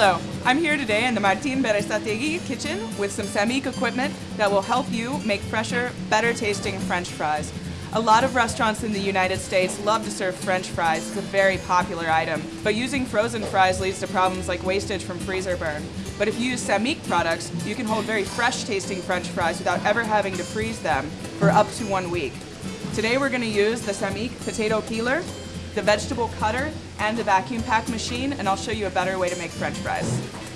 I'm here today in the Martin Berasategui kitchen with some Sammic equipment that will help you make fresher, better tasting French fries. A lot of restaurants in the United States love to serve French fries. It's a very popular item. But using frozen fries leads to problems like wastage from freezer burn. But if you use Sammic products, you can hold very fresh tasting French fries without ever having to freeze them for up to one week. Today we're going to use the Sammic potato peeler, the vegetable cutter, and the vacuum pack machine, and I'll show you a better way to make French fries.